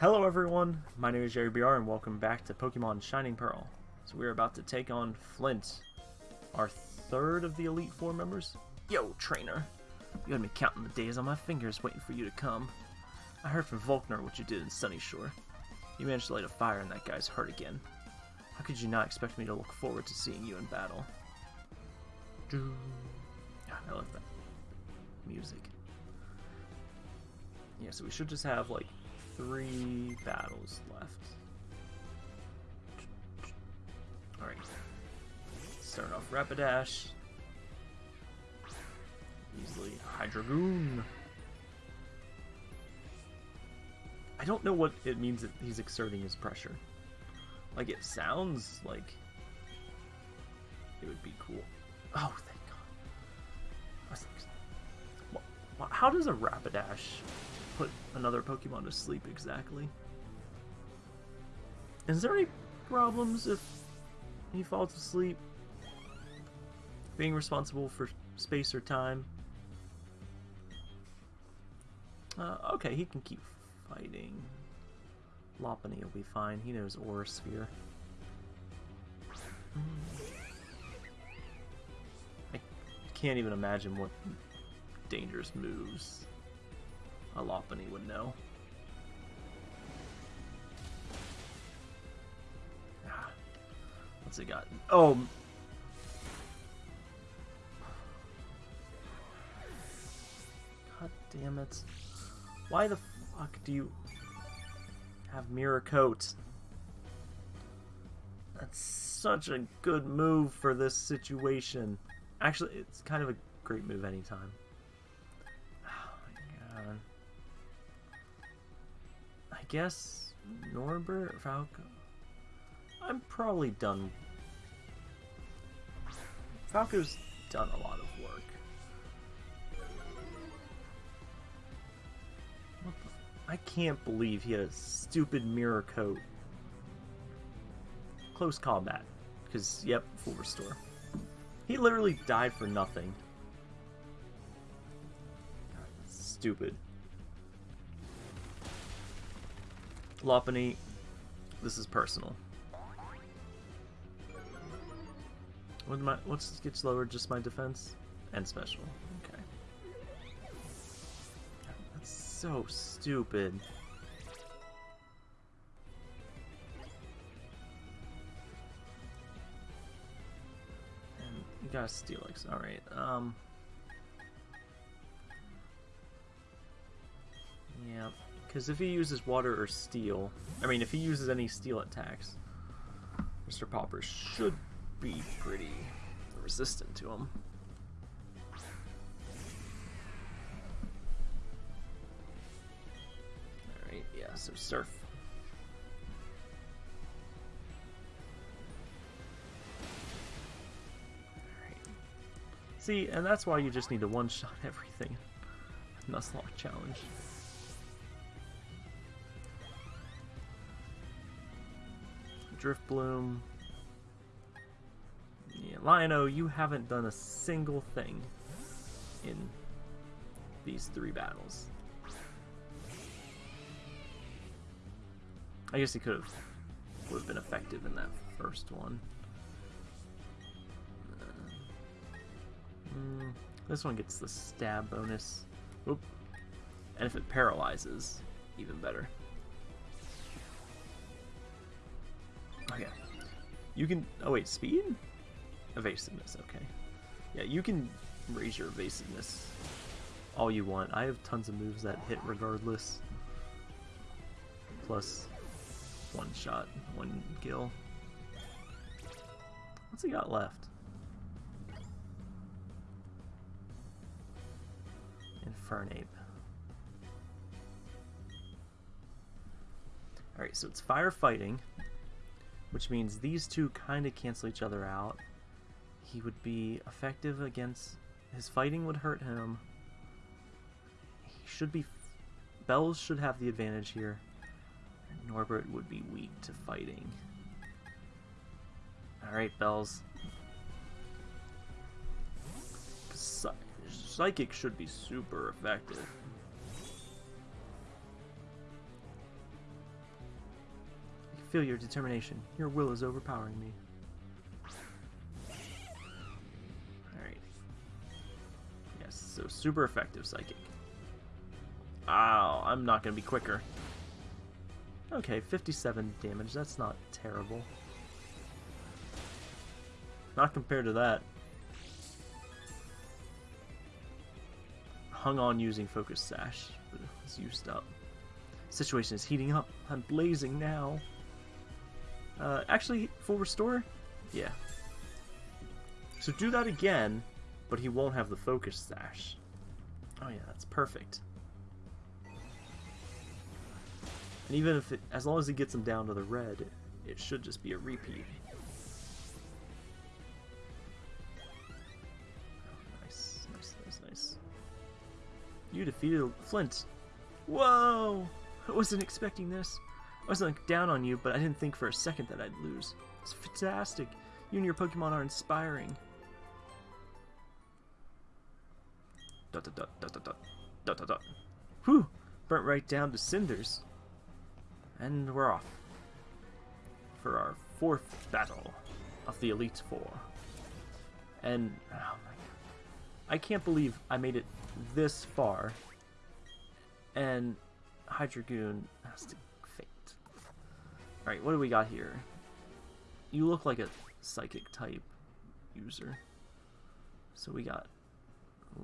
Hello everyone, my name is Jerry BR and welcome back to Pokemon Shining Pearl. So we're about to take on Flint, our third of the Elite Four members. Yo, trainer! You had me counting the days on my fingers waiting for you to come. I heard from Volkner what you did in Sunyshore. You managed to light a fire in that guy's heart again. How could you not expect me to look forward to seeing you in battle? Ah, I love that music. Yeah, so we should just have like three battles left. Alright. Start off Rapidash. Easily Hydreigoon. I don't know what it means that he's exerting his pressure. Like, it sounds like it would be cool. Oh, thank God. How does a Rapidash put another Pokemon to sleep exactly? Is there any problems if he falls asleep? Being responsible for space or time? Uh, okay, he can keep fighting. Lopunny will be fine. He knows Aura Sphere. I can't even imagine what dangerous moves a Lopunny would know. Ah, What's he got? Oh! God damn it. Why the fuck do you have Mirror Coat? That's such a good move for this situation. Actually, it's kind of a great move anytime. Guess Norbert, Falco. I'm probably done. Falco's done a lot of work. I can't believe he had a stupid mirror coat. Close combat. Because, yep, full restore. He literally died for nothing. Stupid. Lopunny, this is personal. What my what's gets lower? Just my defense and special. Okay. That's so stupid. And you got Steelix. All right. Um. Yeah, because if he uses water or steel, I mean, if he uses any steel attacks, Mr. Popper should be pretty resistant to him. Alright, yeah, so surf. See, and that's why you just need to one-shot everything. Nuzlocke challenge. Drifblim. Yeah, Lion-O, you haven't done a single thing in these three battles. I guess he could have would have been effective in that first one. Mm, this one gets the stab bonus. Oop. And if it paralyzes, even better. Okay. You can... Oh, wait. Speed? Evasiveness. Okay. Yeah, you can raise your evasiveness all you want. I have tons of moves that hit regardless. Plus one shot, one kill. What's he got left? Infernape. Alright, so it's firefighting which means these two kind of cancel each other out. He would be effective against... His fighting would hurt him. He should be... Bells should have the advantage here. Norbert would be weak to fighting. Alright, Bells. Psy Psychic should be super effective. Feel your determination. Your will is overpowering me. Alright. Yes, so super effective psychic. Ow, I'm not going to be quicker. Okay, 57 damage. That's not terrible. Not compared to that. Hung on using Focus Sash, but it's used up. Situation is heating up. I'm blazing now. Uh, actually, full restore? Yeah. So do that again, but he won't have the Focus Sash. Oh yeah, that's perfect. And even if it, as long as he gets him down to the red, it, it should just be a repeat. Oh, nice, nice, nice, nice. You defeated Flint. Whoa! I wasn't expecting this. I was like down on you, but I didn't think for a second that I'd lose. It's fantastic. You and your Pokemon are inspiring. Dot dot dot dot dot dot dot dot. Whew! Burnt right down to cinders. And we're off for our fourth battle of the Elite Four. And oh my god, I can't believe I made it this far, and Hydreigoon has to faint. All right, what do we got here? You look like a psychic type user, so we got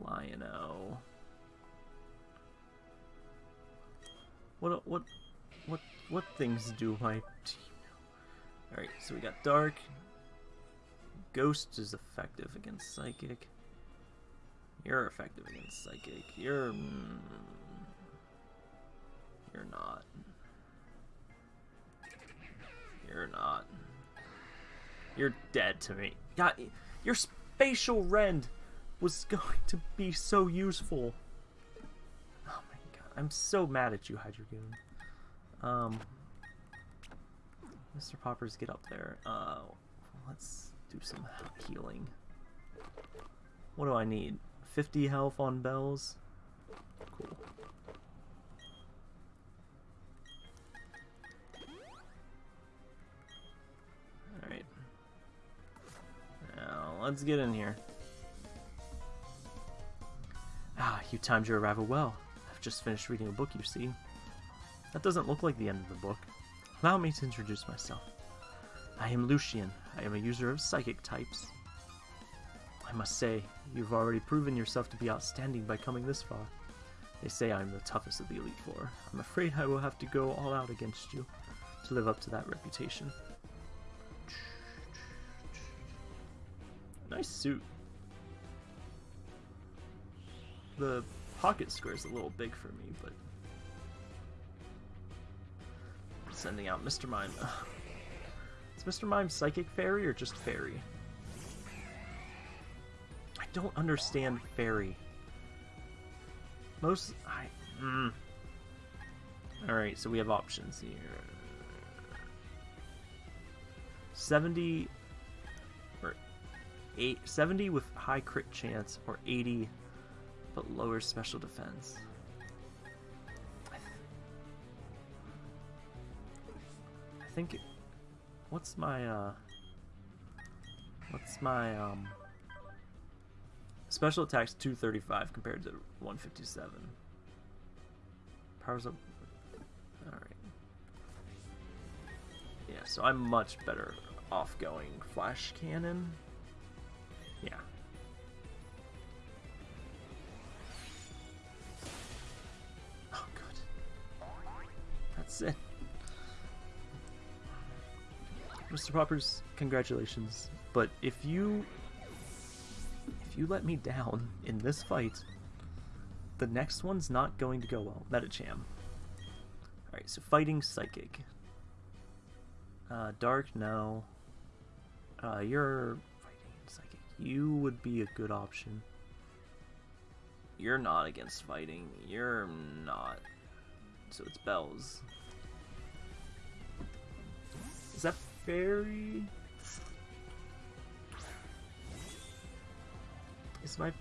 Lion-O. What what what what things do my team know? Alright, so we got Dark. Ghost is effective against Psychic. You're effective against Psychic. You're... Mm, you're not. You're not. You're dead to me. God, your spatial rend was going to be so useful. Oh my god, I'm so mad at you, Hydreigoon. Um, Mr. Poppers, get up there. Uh, let's do some healing. What do I need? 50 health on bells? Let's get in here. Ah, you timed your arrival well. I've just finished reading a book, you see. That doesn't look like the end of the book. Allow me to introduce myself. I am Lucian. I am a user of psychic types. I must say, you've already proven yourself to be outstanding by coming this far. They say I'm the toughest of the Elite Four. I'm afraid I will have to go all out against you to live up to that reputation. Nice suit. The pocket square is a little big for me, but sending out Mr. Mime. Is Mr. Mime Psychic Fairy or just Fairy? I don't understand Fairy. Most... I... Mm. Alright, so we have options here. 70... 8, 70 with high crit chance, or 80 but lower special defense. I think... What's my, uh... What's my, um... Special attack's 235 compared to 157. Powers up... Alright. Yeah, so I'm much better off going Flash Cannon. Yeah. Oh, good. That's it. Mr. Poppers, congratulations. But if you if you let me down in this fight, the next one's not going to go well. Medicham. Alright, so fighting Psychic. Uh, Dark, no. Uh, you're. You would be a good option. You're not against fighting. You're not. So it's Bells. Is that fairy is my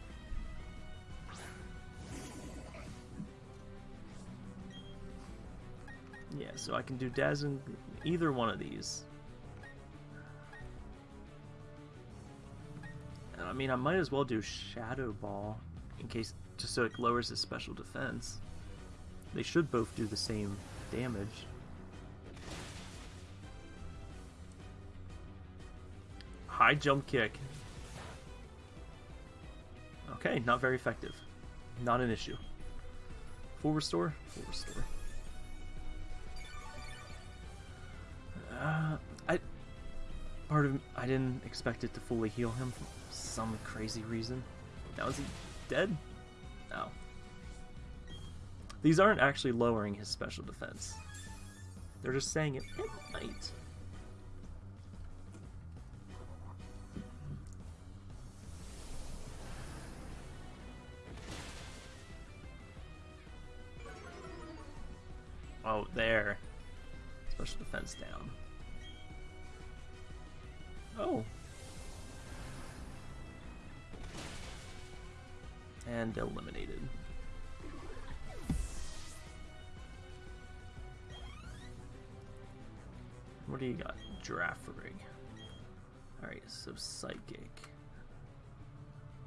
Yeah, so I can do Dazzling either one of these. I mean, I might as well do Shadow Ball in case, just so it lowers his special defense. They should both do the same damage. High jump kick. Okay, not very effective. Not an issue. Full restore? Full restore. Part of I didn't expect it to fully heal him for some crazy reason. Now is he dead? No. These aren't actually lowering his special defense. They're just saying it, it might. Oh, there. Special defense down. Oh. And eliminated. What do you got? Giraffe rig. Alright, so psychic.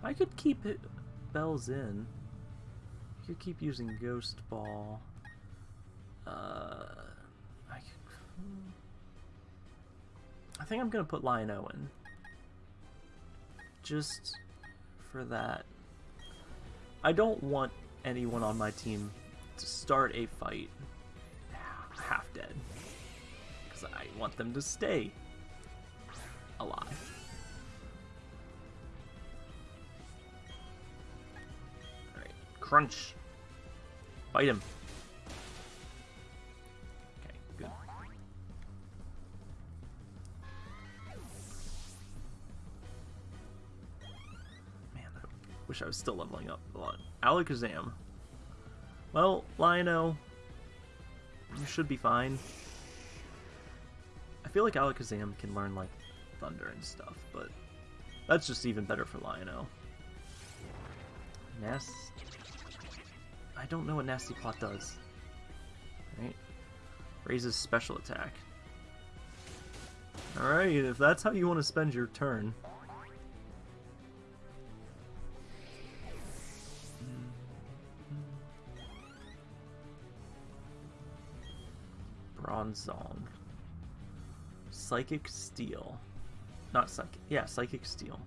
I could keep it bells in. You could keep using ghost ball. Uh, think I'm gonna put Lion-O in. Just for that. I don't want anyone on my team to start a fight half dead. Because I want them to stay alive. Alright, crunch. Bite him. I was still leveling up a lot. Alakazam. Well, Lion-O, you should be fine. I feel like Alakazam can learn, like, Thunder and stuff, but that's just even better for Lion-O. Nast... I don't know what Nasty Plot does. Right? Raises special attack. Alright, if that's how you want to spend your turn. Bronzong. Psychic Steel. Not Psychic. Yeah, Psychic Steel.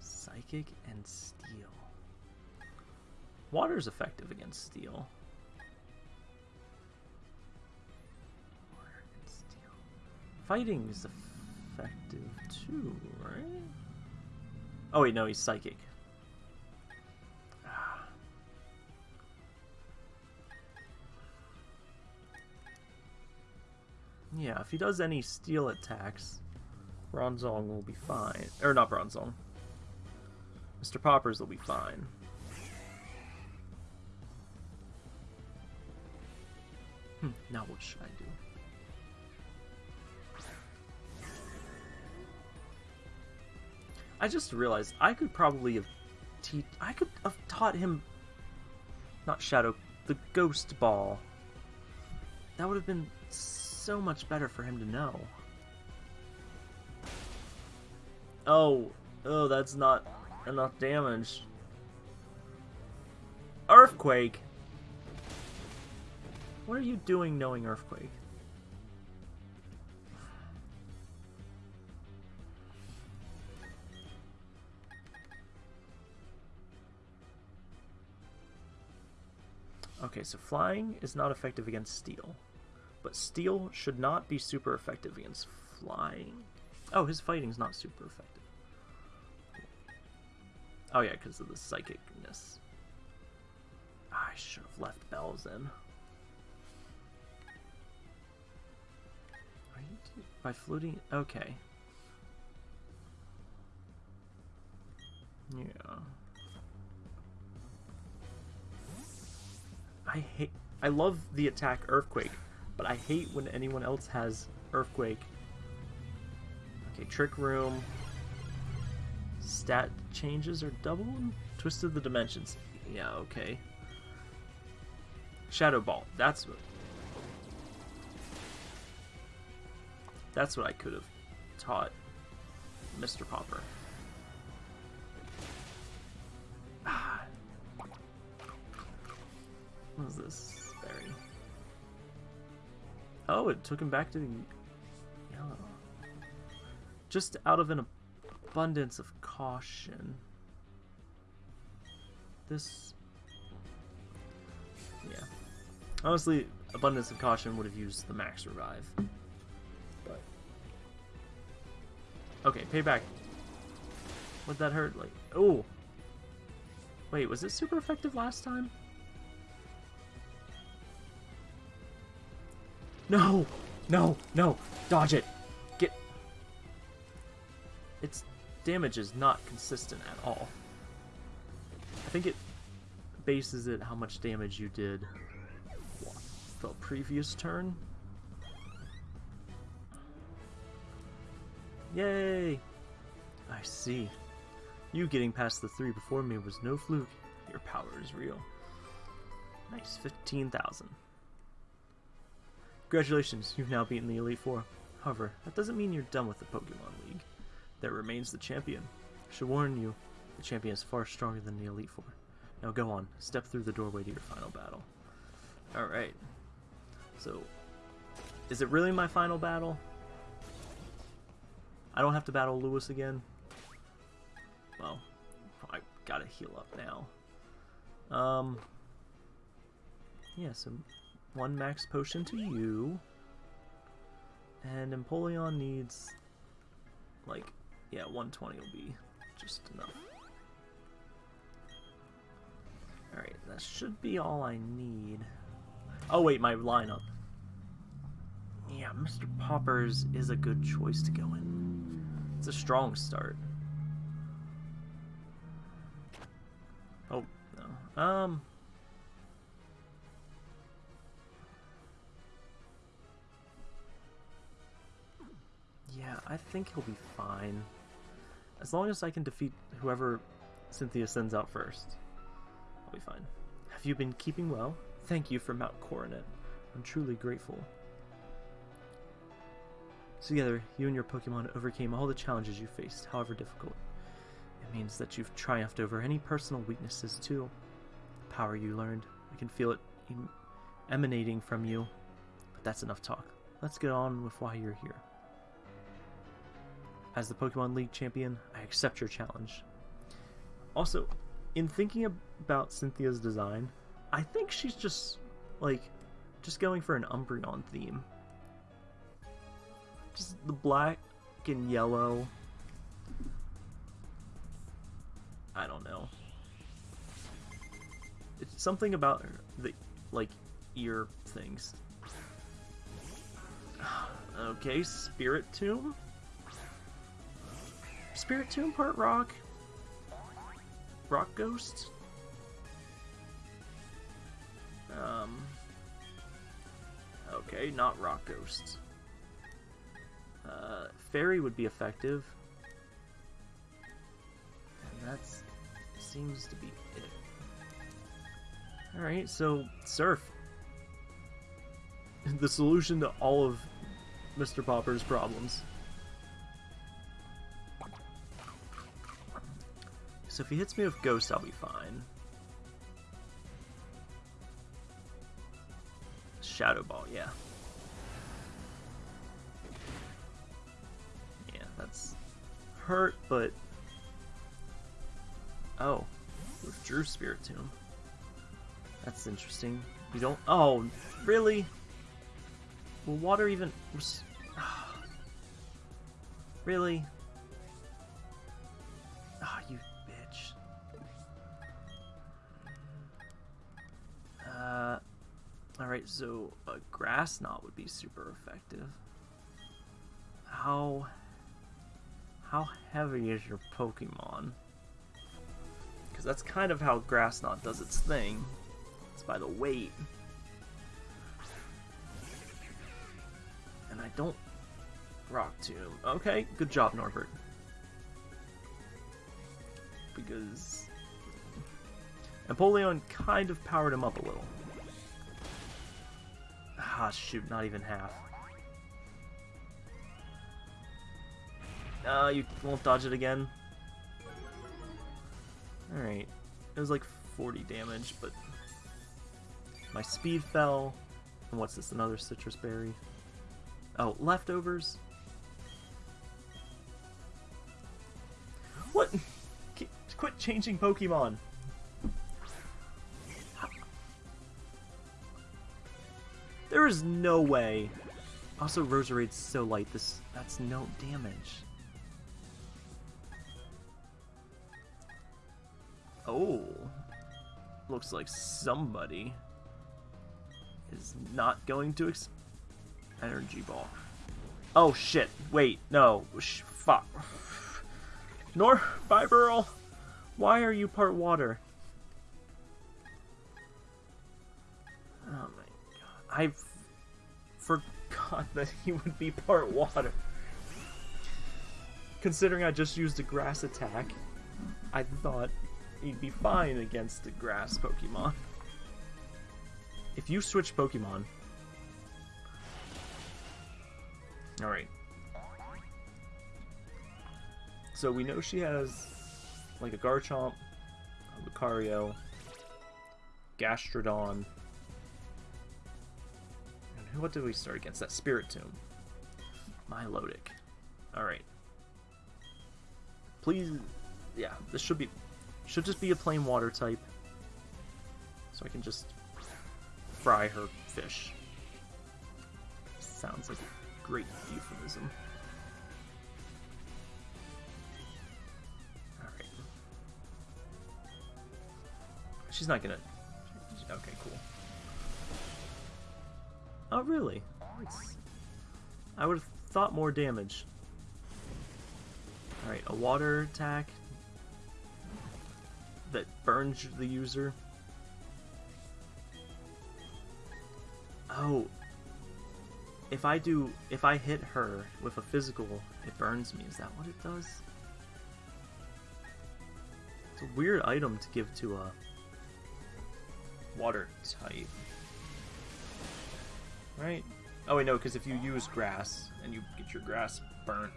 Psychic and Steel. Water is effective against Steel. Water and Steel. Fighting is effective too, right? Oh wait, no, he's Psychic. Yeah, if he does any steel attacks, Bronzong will be fine. Or not Bronzong. Mr. Poppers will be fine. Hmm, now what should I do? I just realized I could probably have I could have taught him not Shadow, the Ghost Ball. That would have been so much better for him to know. Oh, oh, that's not enough damage. Earthquake! What are you doing knowing Earthquake? Okay, so flying is not effective against steel. But steel should not be super effective against flying. Oh, his fighting's not super effective. Oh yeah, because of the psychicness. Ah, I should have left bells in. By floating? Okay. Yeah. I hate... I love the attack Earthquake, but I hate when anyone else has Earthquake. Okay, Trick Room. Stat changes are double? Twisted the Dimensions. Yeah, okay. Shadow Ball. That's what. That's what I could have taught Mr. Popper. Ah. What is this? Oh, it took him back to the yellow. Just out of an abundance of caution. This... Yeah. Honestly, abundance of caution would have used the max revive. But... Okay, payback. Would that hurt? Like, oh! Wait, was it super effective last time? No! No! No! Dodge it! Get... Its damage is not consistent at all. I think it bases it how much damage you did the previous turn. Yay! I see. You getting past the three before me was no fluke. Your power is real. Nice, 15,000. Congratulations, you've now beaten the Elite Four. However, that doesn't mean you're done with the Pokemon League. There remains the champion. I should warn you, the champion is far stronger than the Elite Four. Now go on, step through the doorway to your final battle. Alright. So, is it really my final battle? I don't have to battle Lewis again? Well, I gotta heal up now. Um, yeah, so one max potion to you. And Empoleon needs, like, yeah, 120 will be just enough. Alright, that should be all I need. Oh wait, my lineup. Yeah, Mr. Poppers is a good choice to go in. It's a strong start. Oh, no. Um... Yeah, I think he'll be fine. As long as I can defeat whoever Cynthia sends out first. I'll be fine. Have you been keeping well? Thank you for Mount Coronet. I'm truly grateful. Together, you and your Pokemon overcame all the challenges you faced, however difficult. It means that you've triumphed over any personal weaknesses too. The power you learned, I can feel it em emanating from you. But that's enough talk. Let's get on with why you're here. As the Pokemon League champion, I accept your challenge. Also, in thinking about Cynthia's design, I think she's just, like, just going for an Umbreon theme. Just the black and yellow. I don't know. It's something about the, like, ear things. Okay, Spiritomb? Spiritomb part rock? Rock Ghost? Um. Okay, not Rock ghosts. Uh, Fairy would be effective. And that seems to be it. Alright, so Surf. the solution to all of Mr. Popper's problems. So if he hits me with Ghost, I'll be fine. Shadow Ball, yeah. Yeah, that's hurt, but... Oh, withdrew Spiritomb. That's interesting. You don't... Oh, really? Will water even... Really? Ah, oh, you Uh, Alright, so a grass knot would be super effective. How... How heavy is your Pokemon? Because that's kind of how grass knot does its thing. It's by the weight. And I don't... Rock Tomb. Okay, good job, Norbert. Because Empoleon kind of powered him up a little. Ah, shoot, not even half. Uh, you won't dodge it again? Alright. It was like 40 damage, but... My speed fell. And what's this, another Sitrus Berry? Oh, leftovers? What? Quit changing Pokemon! There is no way. Also, Roserade's so light, this that's no damage. Oh. Looks like somebody is not going to ex energy ball. Oh shit! Wait, no. Sh fuck. Nor Fiberl, why are you part water? Oh my god. I forgot that he would be part water. Considering I just used a grass attack, I thought he'd be fine against the grass Pokemon. If you switch Pokemon... Alright. So we know she has like a Garchomp, a Lucario, Gastrodon, what did we start against? That Spiritomb. Milotic. Alright. Please, yeah, this should be, should just be a plain water type. So I can just fry her fish. Sounds like a great euphemism. Alright. She's not gonna... Okay, cool. Oh, really? I would have thought more damage. Alright, a water attack that burns the user. Oh. If I do, if I hit her with a physical, it burns me. Is that what it does? It's a weird item to give to a water type. Right? Oh wait, no, because if you use grass and you get your grass burnt.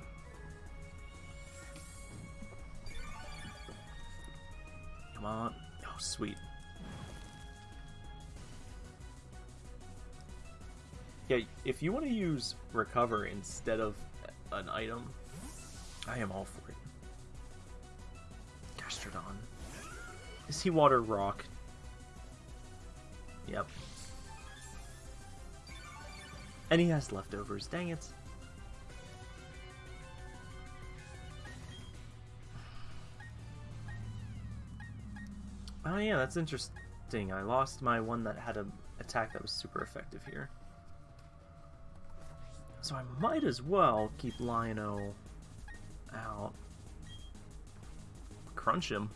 Come on. Oh, sweet. Yeah, if you want to use recover instead of an item, I am all for it. Gastrodon. Is he water rock? Yep. And he has leftovers. Dang it. Oh yeah, that's interesting. I lost my one that had an attack that was super effective here. So I might as well keep Lion-O out. Crunch him.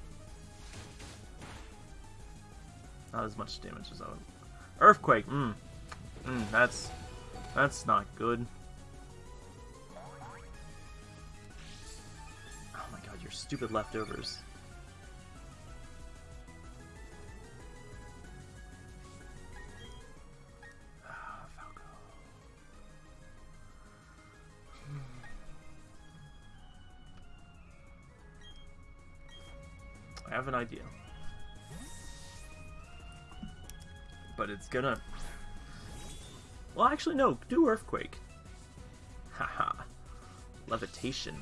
Not as much damage as I would. Earthquake, mmm. Mmm, that's that's not good. Oh my god, your stupid leftovers. Ah, I have an idea. But it's gonna well, actually, no. Do Earthquake. Haha. Levitation.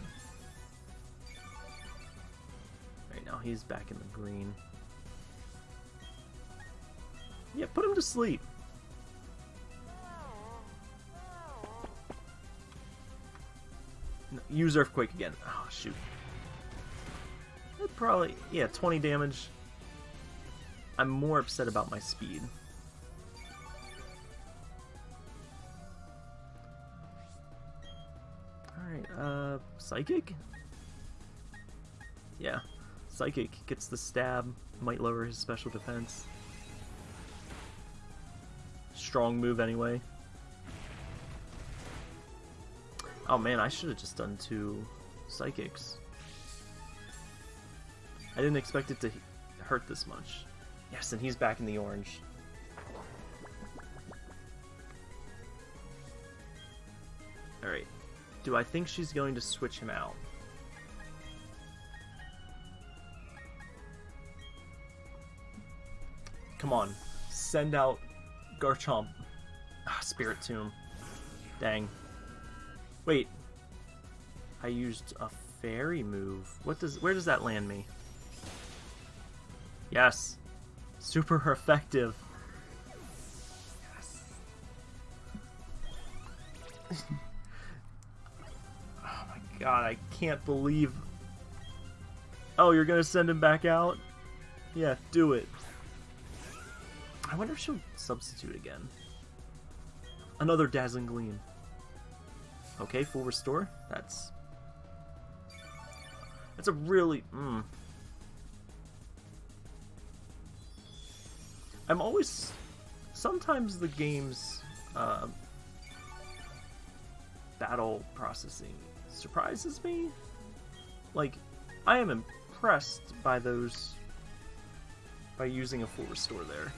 Right now, he's back in the green. Yeah, put him to sleep. use Earthquake again. Oh, shoot. probably, yeah, 20 damage. I'm more upset about my speed. Psychic? Yeah. Psychic gets the stab, might lower his special defense. Strong move anyway. Oh man, I should have just done two Psychics. I didn't expect it to hurt this much. Yes, and he's back in the orange. Do I think she's going to switch him out? Come on. Send out Garchomp. Ah, Spiritomb. Dang. Wait. I used a fairy move. What does where does that land me? Yes. Super effective. Yes. god, I can't believe Oh, you're gonna send him back out? Yeah, do it. I wonder if she'll substitute again. Another Dazzling Gleam. Okay, full restore. That's... That's a really... Mm. I'm always... Sometimes the game's uh, battle processing surprises me. Like, I am impressed by those... by using a full restore there.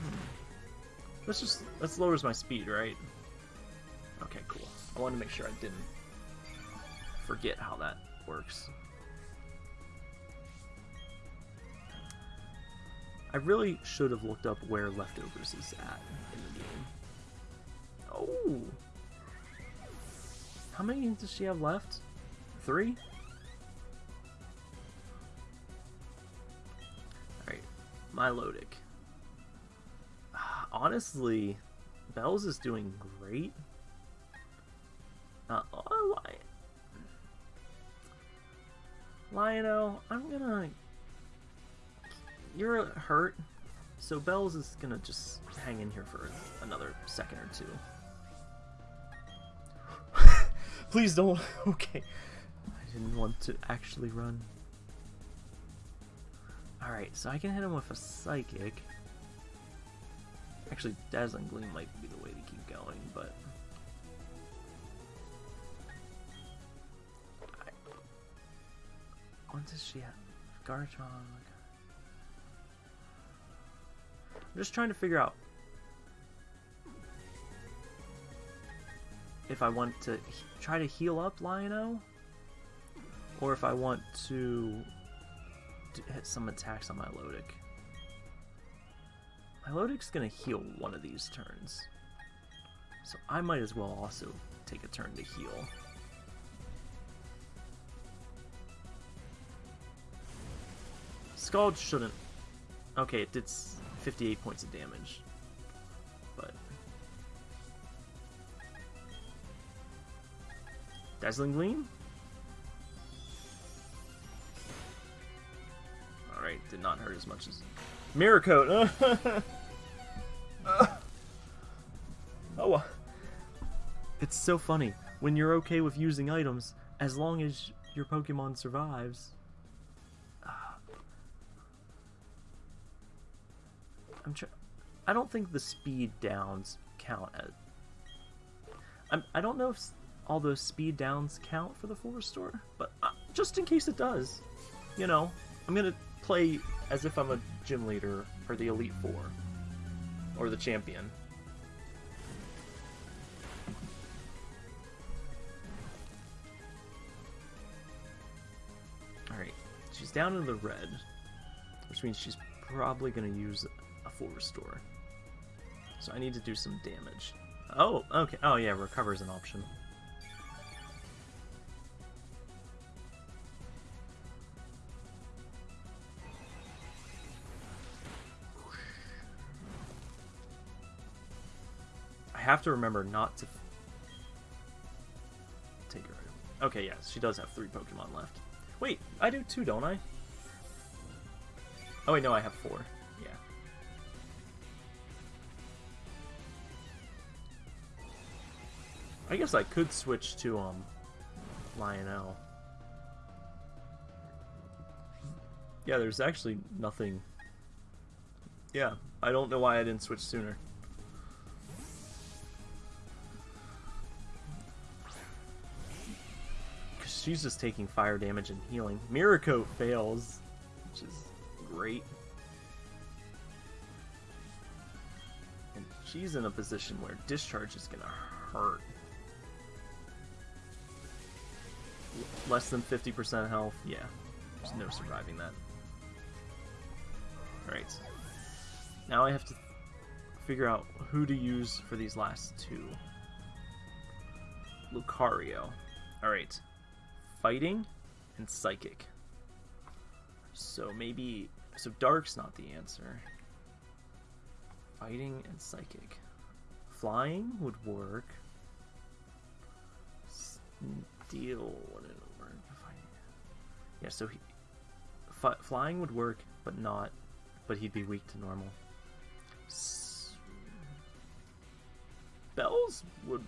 Hmm. Let's just, let's lowers my speed, right? Okay, cool. I wanted to make sure I didn't forget how that works. I really should have looked up where Leftovers is at in the game. How many does she have left? Three? Alright, Milotic honestly, Bells is doing great. Uh, Lion Lionel, I'm gonna... You're hurt, so Bells is gonna just hang in here for another second or two. Please don't. okay. I didn't want to actually run. Alright, so I can hit him with a Psychic. Actually, Dazzling Gleam might be the way to keep going, but... I... What does she have? Garchomp... I'm just trying to figure out if I want to try to heal up Lion-O, or if I want to hit some attacks on my Lodic. My Milotic's gonna heal one of these turns. So I might as well also take a turn to heal. Scald shouldn't... Okay, it did 58 points of damage. But... Dazzling Gleam? Alright, did not hurt as much as... Mirror Coat! oh, it's so funny when you're okay with using items as long as your Pokemon survives. Ah. I'm trying. I don't think the speed downs count as. I'm, I don't know if all those speed downs count for the full restore, but uh, just in case it does, you know, I'm gonna play as if I'm a gym leader or the Elite Four or the champion. Alright, she's down in the red, which means she's probably to use a full restore. So I need to do some damage. Oh, okay. Oh yeah, recover is an option. Have to remember not to take her. Okay, yes, she does have three Pokemon left. Wait, I do too, don't I? Oh wait, no, I have four. Yeah. I guess I could switch to um Lionel. Yeah, there's actually nothing. Yeah, I don't know why I didn't switch sooner. She's just taking fire damage and healing. Mirror fails, which is great. And she's in a position where discharge is gonna hurt. Less than 50% health, yeah. There's no surviving that. Alright. Now I have to figure out who to use for these last two. Lucario. Alright. Fighting and Psychic. So maybe... So Dark's not the answer. Fighting and Psychic. Flying would work. Steel wouldn't work. Yeah, so he, flying would work, but not... But he'd be weak to normal. Bells would...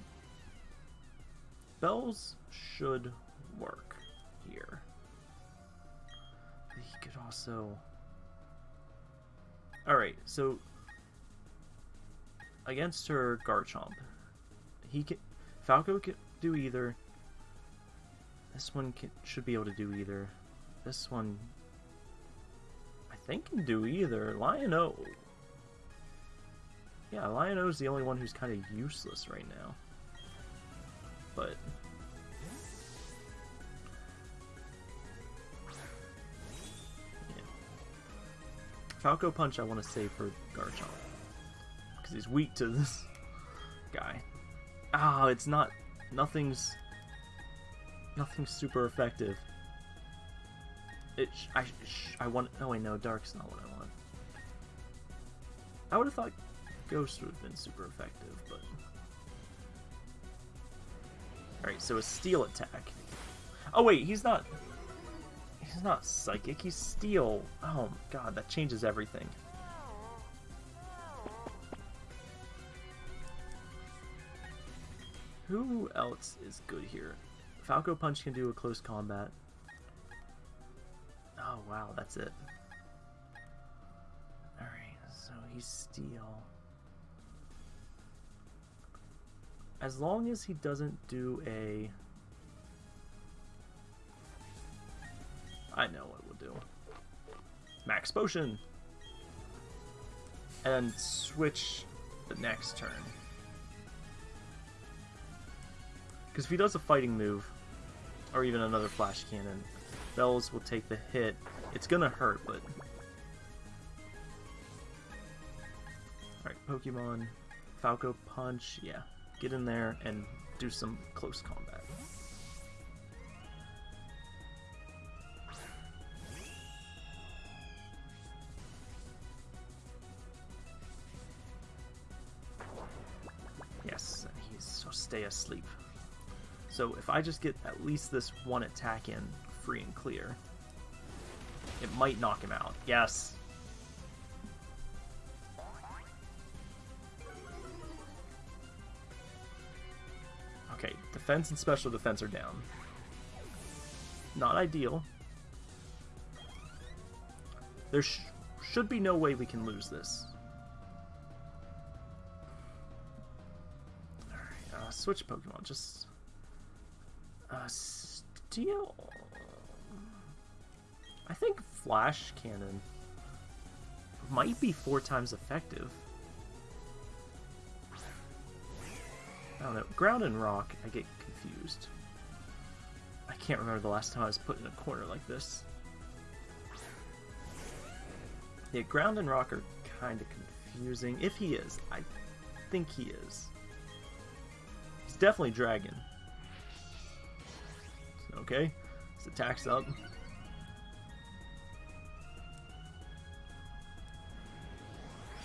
Bells should work here. He could also... Alright, so... Against her Garchomp, he can... Falco can do either. This one can, should be able to do either. This one... I think can do either. Lion-O... Yeah, Lion-O's the only one who's kind of useless right now. But... Falco Punch I want to save for Garchomp. Because he's weak to this guy. Ah, it's not... Nothing's... Nothing's super effective. It... I, I want... Oh wait, no, Dark's not what I want. I would have thought Ghost would have been super effective, but... Alright, so a steel attack. Oh wait, he's not... He's not psychic, he's steel. Oh my god, that changes everything. Who else is good here? Falco Punch can do a close combat. Oh wow, that's it. Alright, so he's steel. As long as he doesn't do a... I know what we'll do. Max Potion! And switch the next turn. Because if he does a fighting move, or even another flash cannon, Bells will take the hit. It's gonna hurt, but... Alright, Pokemon. Falco Punch, yeah get in there and do some close combat. Stay asleep. So if I just get at least this one attack in free and clear, it might knock him out. Yes, Okay, Defense and special defense are down. Not ideal. There sh should be no way we can lose this. Switch Pokemon. Just... Uh, Steel... I think Flash Cannon might be four times effective. I don't know. Ground and Rock, I get confused. I can't remember the last time I was put in a corner like this. Yeah, Ground and Rock are kind of confusing. If he is. I think he is. Definitely Dragon. Okay. His attack's up.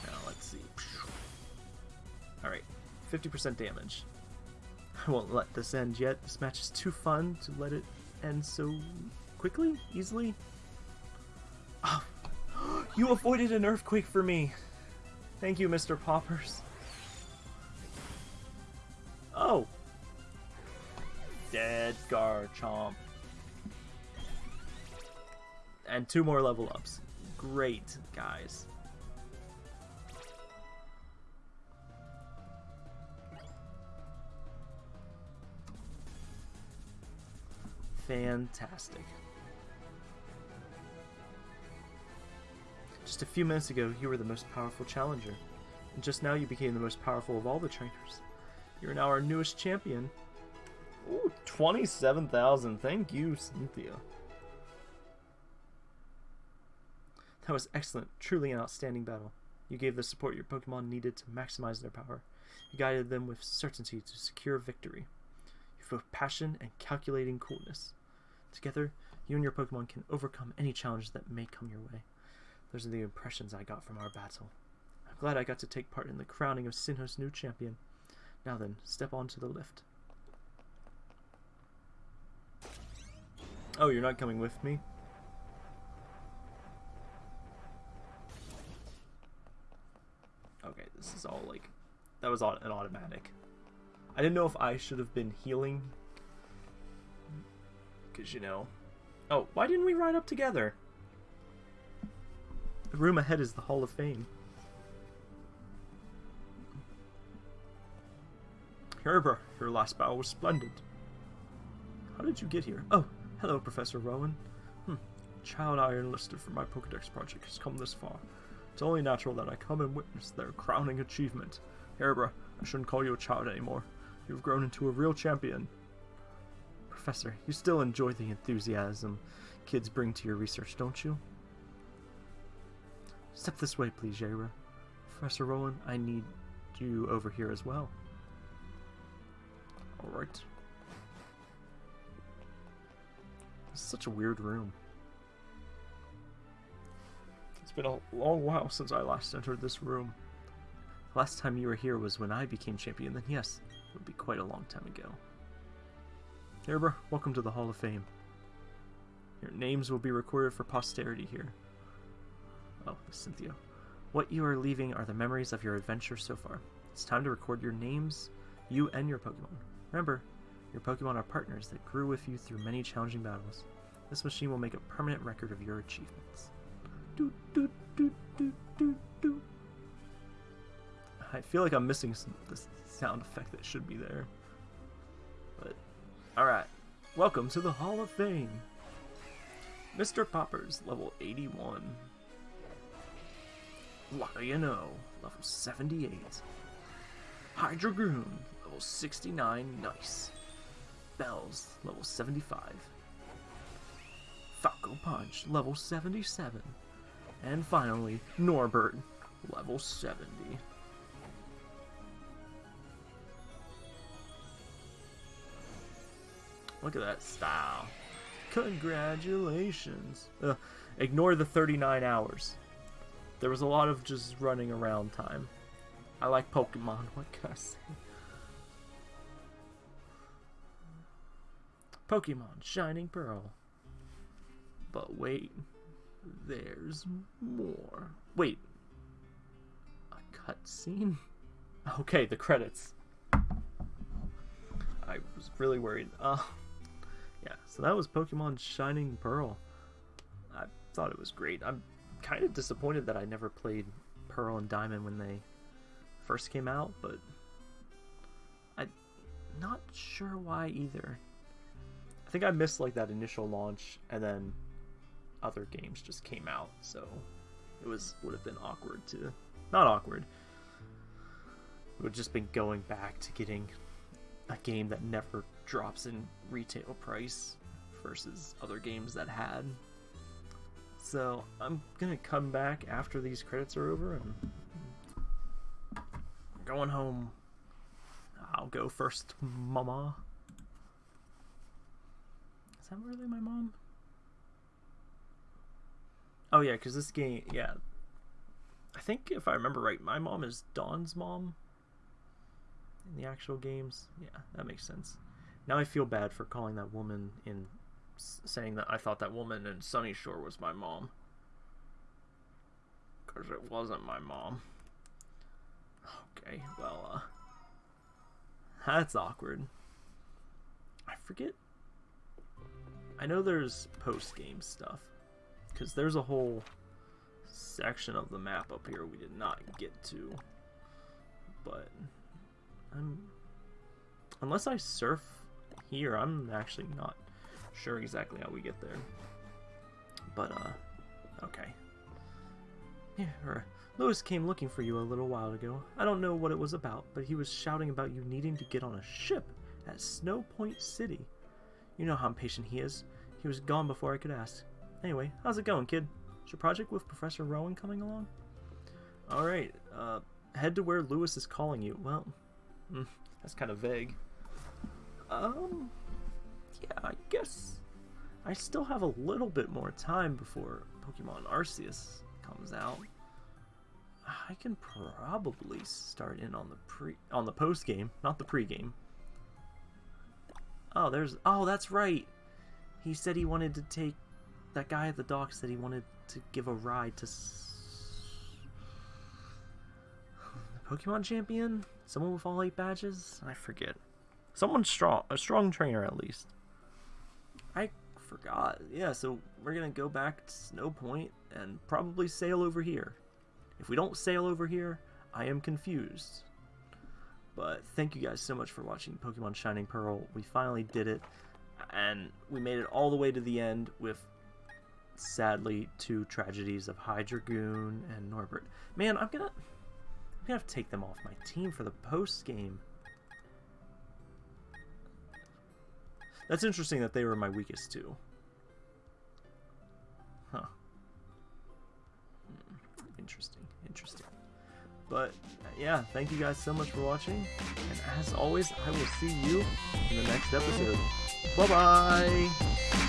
Now, let's see. Alright. 50% damage. I won't let this end yet. This match is too fun to let it end so quickly, easily. Oh, you avoided an earthquake for me. Thank you, Mr. Poppers. Garchomp. And two more level ups. Great, guys. Fantastic. Just a few minutes ago, you were the most powerful challenger. And just now you became the most powerful of all the trainers. You're now our newest champion. Ooh, 27,000. Thank you, Cynthia. That was excellent. Truly an outstanding battle. You gave the support your Pokemon needed to maximize their power. You guided them with certainty to secure victory. You have both passion and calculating coolness. Together, you and your Pokemon can overcome any challenge that may come your way. Those are the impressions I got from our battle. I'm glad I got to take part in the crowning of Sinnoh's new champion. Now then, step onto the lift. Oh, you're not coming with me? Okay, this is all like... That was an automatic. I didn't know if I should have been healing. Because, you know... Oh, why didn't we ride up together? The room ahead is the Hall of Fame. Herber, your last battle was splendid. How did you get here? Oh, hello, Professor Rowan. Hmm. Child I enlisted for my Pokedex project has come this far. It's only natural that I come and witness their crowning achievement. Herber, I shouldn't call you a child anymore. You've grown into a real champion. Professor, you still enjoy the enthusiasm kids bring to your research, don't you? Step this way, please, Jaira. Professor Rowan, I need you over here as well. Alright. Such a weird room. It's been a long while since I last entered this room. Last time you were here was when I became champion, then yes, it would be quite a long time ago. Herber, welcome to the Hall of Fame. Your names will be recorded for posterity here. Oh, Cynthia. What you are leaving are the memories of your adventure so far. It's time to record your names, you and your Pokemon. Remember, your Pokemon are partners that grew with you through many challenging battles. This machine will make a permanent record of your achievements. Doot, doot, doot, doot, doot, doot. I feel like I'm missing some, this sound effect that should be there. But, alright. Welcome to the Hall of Fame. Mr. Poppers, level 81. Lion-O, level 78. Hydreigoon, level 69, nice. Bells, level 75. Falco Punch, level 77. And finally, Norbert, level 70. Look at that style. Congratulations. Ignore the 39 hours. There was a lot of just running around time. I like Pokemon, what can I say? Pokemon Shining Pearl. But wait, there's more. Wait, a cutscene? Okay, the credits. I was really worried. Uh, yeah, so that was Pokemon Shining Pearl. I thought it was great. I'm kind of disappointed that I never played Pearl and Diamond when they first came out, but I'm not sure why either. I think I missed like that initial launch, and then other games just came out, so it was would have been awkward to not awkward. It would have just been going back to getting a game that never drops in retail price versus other games that had. So I'm gonna come back after these credits are over and I'm going home. I'll go first, mama. Is that really my mom? Oh yeah, because this game, yeah. I think if I remember right, my mom is Dawn's mom in the actual games. Yeah, that makes sense. Now I feel bad for calling that woman in saying that I thought that woman in Sunyshore was my mom. Because it wasn't my mom. Okay, well, uh, that's awkward. I forget. I know there's post-game stuff. Because there's a whole section of the map up here we did not get to. But, I'm... Unless I surf here, I'm actually not sure exactly how we get there. But, uh, okay. Yeah, Lewis came looking for you a little while ago. I don't know what it was about, but he was shouting about you needing to get on a ship at Snow Point City. You know how impatient he is. He was gone before I could ask. Anyway, how's it going, kid? Is your project with Professor Rowan coming along? Alright, uh, head to where Lewis is calling you. Well, mm, that's kind of vague. Um, yeah, I guess I still have a little bit more time before Pokemon Arceus comes out. I can probably start in on the pre on the post game, not the pre-game. Oh, there's oh, that's right. He said he wanted to take that guy at the dock said he wanted to give a ride to the Pokemon champion, someone with all eight badges. I forget. Someone strong, a strong trainer at least. I forgot. Yeah, so we're gonna go back to Snowpoint and probably sail over here. If we don't sail over here, I am confused. But thank you guys so much for watching Pokemon Shining Pearl. We finally did it, and we made it all the way to the end with, sadly, two tragedies of Hydreigoon and Norbert. Man, I'm gonna, I'm gonna have to take them off my team for the post game. That's interesting that they were my weakest two. Huh. Hmm, interesting, interesting. But, yeah, thank you guys so much for watching. And as always, I will see you in the next episode. Bye-bye!